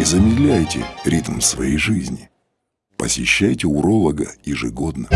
Не замедляйте ритм своей жизни. Посещайте уролога ежегодно.